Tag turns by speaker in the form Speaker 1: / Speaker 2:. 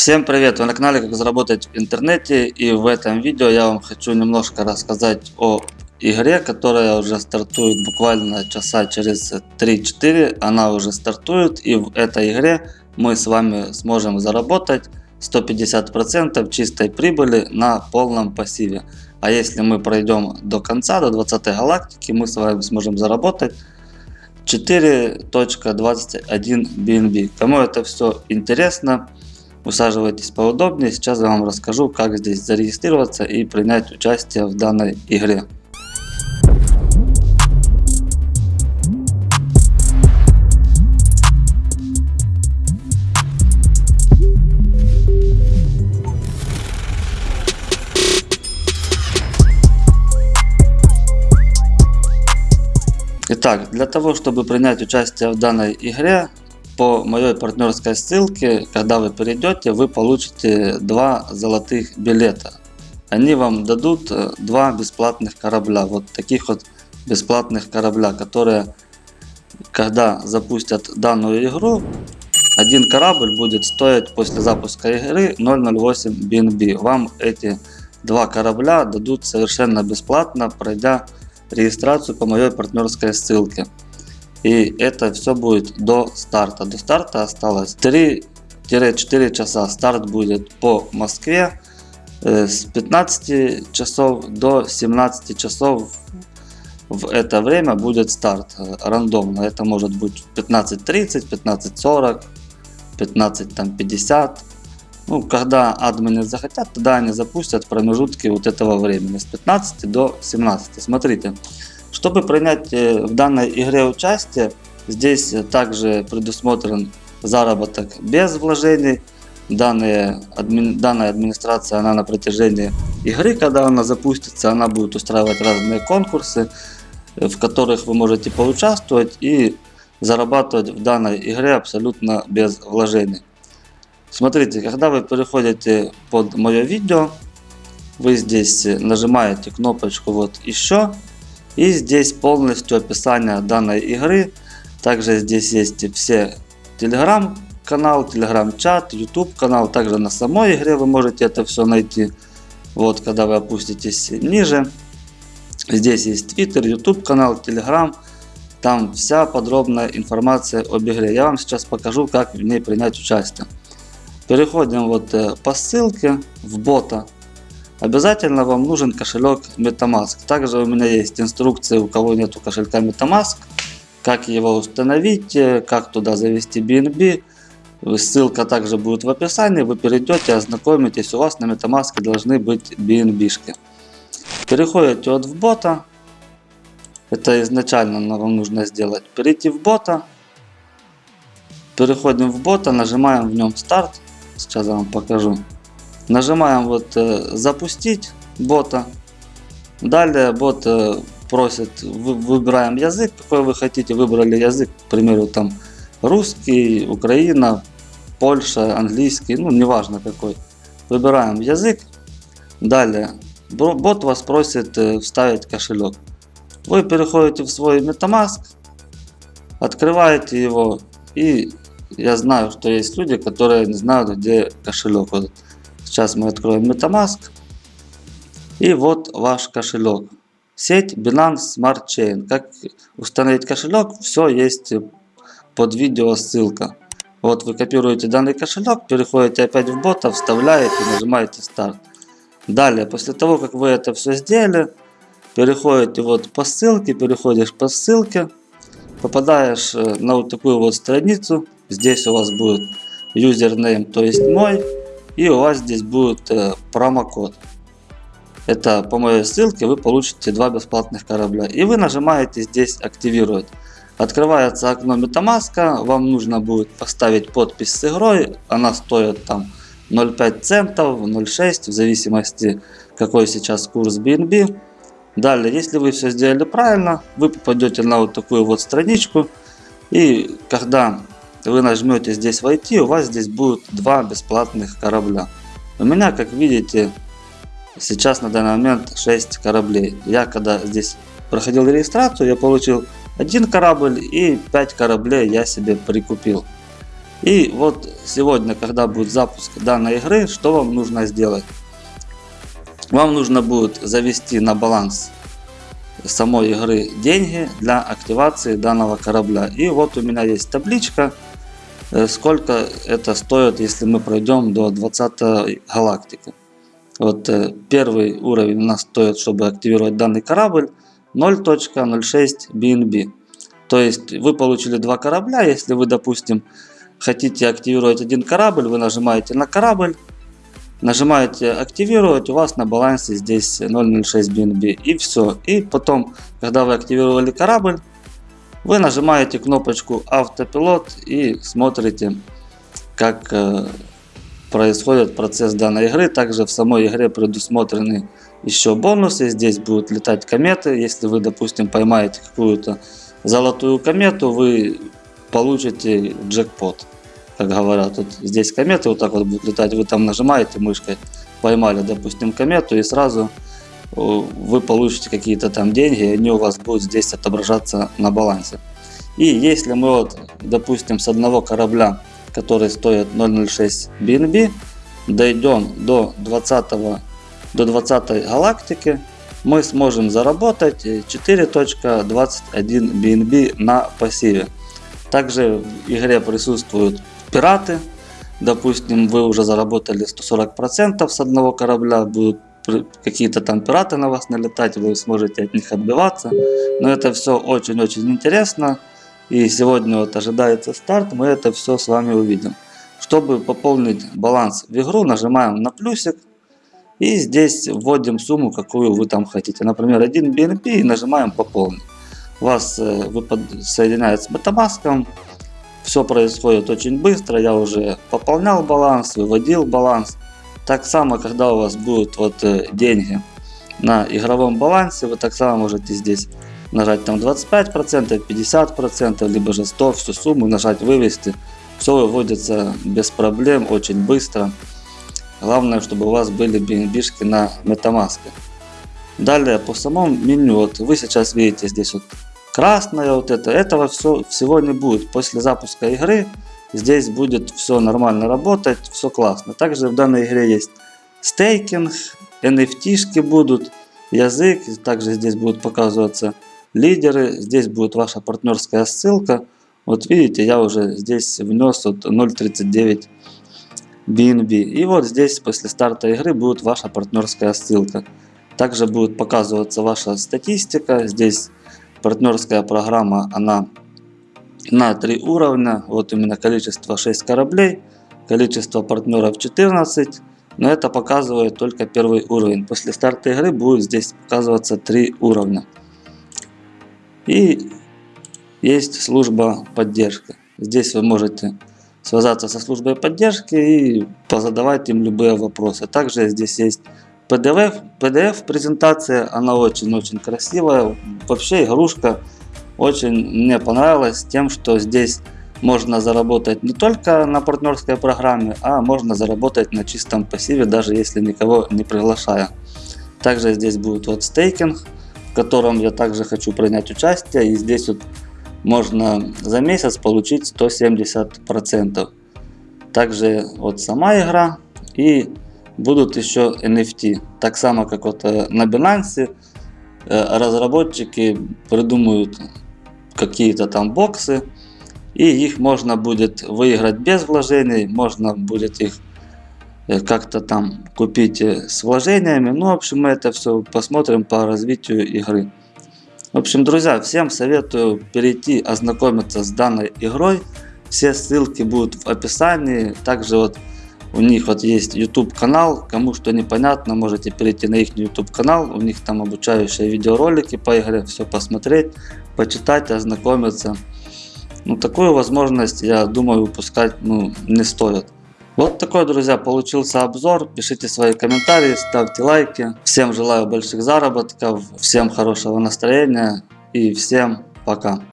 Speaker 1: Всем привет! Вы на канале Как заработать в интернете и в этом видео я вам хочу немножко рассказать о игре, которая уже стартует буквально часа через 3-4. Она уже стартует и в этой игре мы с вами сможем заработать 150% чистой прибыли на полном пассиве. А если мы пройдем до конца, до 20 галактики, мы с вами сможем заработать 4.21 BNB. Кому это все интересно, Усаживайтесь поудобнее, сейчас я вам расскажу, как здесь зарегистрироваться и принять участие в данной игре. Итак, для того, чтобы принять участие в данной игре, по моей партнерской ссылке, когда вы перейдете, вы получите два золотых билета. Они вам дадут э, два бесплатных корабля, вот таких вот бесплатных корабля, которые, когда запустят данную игру, один корабль будет стоить после запуска игры 0.08 BNB. Вам эти два корабля дадут совершенно бесплатно, пройдя регистрацию по моей партнерской ссылке. И это все будет до старта. До старта осталось 3-4 часа. Старт будет по Москве э, с 15 часов до 17 часов. В это время будет старт э, рандомно. Это может быть 15.30, 15.40, 15.50. Ну, когда админы захотят, тогда они запустят промежутки вот этого времени с 15 до 17. Смотрите, чтобы принять э, в данной игре участие, здесь также предусмотрен заработок без вложений. Данные, адми, данная администрация она на протяжении игры, когда она запустится, она будет устраивать разные конкурсы, э, в которых вы можете поучаствовать и зарабатывать в данной игре абсолютно без вложений. Смотрите, когда вы переходите под мое видео, вы здесь нажимаете кнопочку вот еще и здесь полностью описание данной игры. Также здесь есть все телеграм канал, телеграм чат, YouTube канал. Также на самой игре вы можете это все найти. Вот когда вы опуститесь ниже. Здесь есть Twitter, YouTube канал, Telegram. Там вся подробная информация об игре. Я вам сейчас покажу, как в ней принять участие. Переходим вот э, по ссылке в бота. Обязательно вам нужен кошелек MetaMask. Также у меня есть инструкции, у кого нет кошелька MetaMask, как его установить, как туда завести BNB. Ссылка также будет в описании. Вы перейдете, ознакомитесь. У вас на MetaMask должны быть BNB. -шки. Переходите от в бота. Это изначально вам нужно сделать. Перейти в бота. Переходим в бота, нажимаем в нем старт. Сейчас я вам покажу. Нажимаем вот э, запустить бота. Далее бот э, просит, выбираем язык, какой вы хотите. Выбрали язык, к примеру, там русский, Украина, Польша, английский, ну неважно какой. Выбираем язык. Далее бот вас просит э, вставить кошелек. Вы переходите в свой MetaMask, открываете его и я знаю, что есть люди, которые не знают, где кошелек. Вот Сейчас мы откроем Metamask. И вот ваш кошелек. Сеть Binance Smart Chain. Как установить кошелек, все есть под видео ссылка. Вот вы копируете данный кошелек, переходите опять в бота, вставляете, нажимаете старт. Далее, после того, как вы это все сделали, переходите вот по ссылке, переходишь по ссылке, попадаешь э, на вот такую вот страницу. Здесь у вас будет юзернейм, то есть мой. И у вас здесь будет э, промокод. Это по моей ссылке вы получите два бесплатных корабля. И вы нажимаете здесь активировать. Открывается окно MetaMask. Вам нужно будет поставить подпись с игрой. Она стоит там 0,5 центов, 0,6 в зависимости какой сейчас курс BNB. Далее, если вы все сделали правильно, вы попадете на вот такую вот страничку. И когда вы нажмете здесь войти, у вас здесь будет два бесплатных корабля. У меня, как видите, сейчас на данный момент 6 кораблей. Я когда здесь проходил регистрацию, я получил один корабль и 5 кораблей я себе прикупил. И вот сегодня, когда будет запуск данной игры, что вам нужно сделать? Вам нужно будет завести на баланс самой игры деньги для активации данного корабля. И вот у меня есть табличка, сколько это стоит, если мы пройдем до 20 галактики. Вот э, первый уровень у нас стоит, чтобы активировать данный корабль, 0.06 BNB. То есть вы получили два корабля, если вы, допустим, хотите активировать один корабль, вы нажимаете на корабль, Нажимаете активировать, у вас на балансе здесь 0.06 BNB и все. И потом, когда вы активировали корабль, вы нажимаете кнопочку автопилот и смотрите, как э, происходит процесс данной игры. Также в самой игре предусмотрены еще бонусы. Здесь будут летать кометы. Если вы, допустим, поймаете какую-то золотую комету, вы получите джекпот как говорят, вот здесь кометы вот так вот будут летать, вы там нажимаете мышкой, поймали, допустим, комету и сразу вы получите какие-то там деньги, и они у вас будут здесь отображаться на балансе. И если мы вот, допустим, с одного корабля, который стоит 0.06 BNB, дойдем до 20, до 20 галактики, мы сможем заработать 4.21 BNB на пассиве. Также в игре присутствуют пираты. Допустим, вы уже заработали 140% с одного корабля, будут какие-то там пираты на вас налетать, вы сможете от них отбиваться. Но это все очень-очень интересно. И сегодня вот ожидается старт, мы это все с вами увидим. Чтобы пополнить баланс в игру, нажимаем на плюсик. И здесь вводим сумму, какую вы там хотите. Например, 1 BNP и нажимаем пополнить. Вас э, соединяет с Metamask. Все происходит очень быстро, я уже пополнял баланс, выводил баланс. Так само, когда у вас будут вот э, деньги на игровом балансе, вы так само можете здесь нажать там 25%, 50%, либо же 100, всю сумму нажать вывести. Все выводится без проблем, очень быстро. Главное, чтобы у вас были BNB на Metamask. Далее по самому меню, вот вы сейчас видите здесь вот красное вот это, этого все, всего не будет. После запуска игры здесь будет все нормально работать, все классно. Также в данной игре есть стейкинг, NFT будут, язык, также здесь будут показываться лидеры, здесь будет ваша партнерская ссылка. Вот видите, я уже здесь внес вот 0.39 BNB. И вот здесь после старта игры будет ваша партнерская ссылка. Также будет показываться ваша статистика. Здесь партнерская программа, она на три уровня. Вот у меня количество 6 кораблей, количество партнеров 14. Но это показывает только первый уровень. После старта игры будет здесь показываться три уровня. И есть служба поддержки. Здесь вы можете связаться со службой поддержки и позадавать им любые вопросы. Также здесь есть PDF, PDF презентация, она очень-очень красивая. Вообще игрушка очень мне понравилась тем, что здесь можно заработать не только на партнерской программе, а можно заработать на чистом пассиве, даже если никого не приглашая. Также здесь будет вот стейкинг, в котором я также хочу принять участие. И здесь вот можно за месяц получить 170%. Также вот сама игра и будут еще NFT. Так само, как вот э, на Binance э, разработчики придумают какие-то там боксы, и их можно будет выиграть без вложений, можно будет их э, как-то там купить с вложениями. Ну, в общем, мы это все посмотрим по развитию игры. В общем, друзья, всем советую перейти, ознакомиться с данной игрой. Все ссылки будут в описании. Также вот у них вот есть YouTube канал, кому что непонятно, можете перейти на их YouTube канал, у них там обучающие видеоролики по игре, все посмотреть, почитать, ознакомиться. Ну, такую возможность, я думаю, выпускать ну, не стоит. Вот такой, друзья, получился обзор. Пишите свои комментарии, ставьте лайки. Всем желаю больших заработков, всем хорошего настроения и всем пока.